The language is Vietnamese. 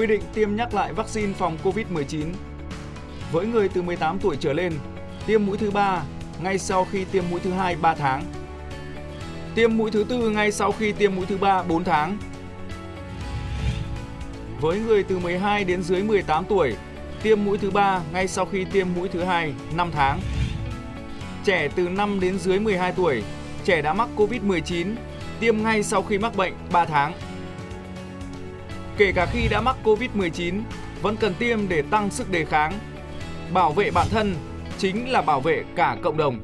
quy định tiêm nhắc lại vaccine phòng COVID-19. Với người từ 18 tuổi trở lên, tiêm mũi thứ 3 ngay sau khi tiêm mũi thứ 2 3 tháng. Tiêm mũi thứ 4 ngay sau khi tiêm mũi thứ 3 4 tháng. Với người từ 12 đến dưới 18 tuổi, tiêm mũi thứ 3 ngay sau khi tiêm mũi thứ 2 5 tháng. Trẻ từ 5 đến dưới 12 tuổi, trẻ đã mắc COVID-19, tiêm ngay sau khi mắc bệnh 3 tháng. Kể cả khi đã mắc COVID-19, vẫn cần tiêm để tăng sức đề kháng. Bảo vệ bản thân chính là bảo vệ cả cộng đồng.